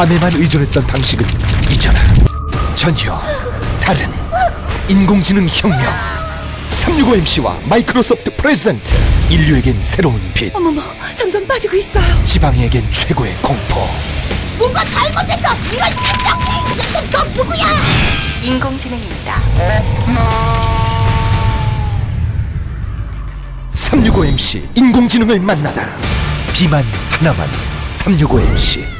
밤에만 의존했던 방식은 이제는 전혀 다른 인공지능 혁명 365MC와 마이크로소프트 프레젠트 인류에겐 새로운 빛 어머머, 점점 빠지고 있어요. 지방이에겐 최고의 공포 뭔가 잘못됐어! 이런 심장비! 너 누구야! 인공지능입니다. 365MC 인공지능을 만나다 비만 하나만 365MC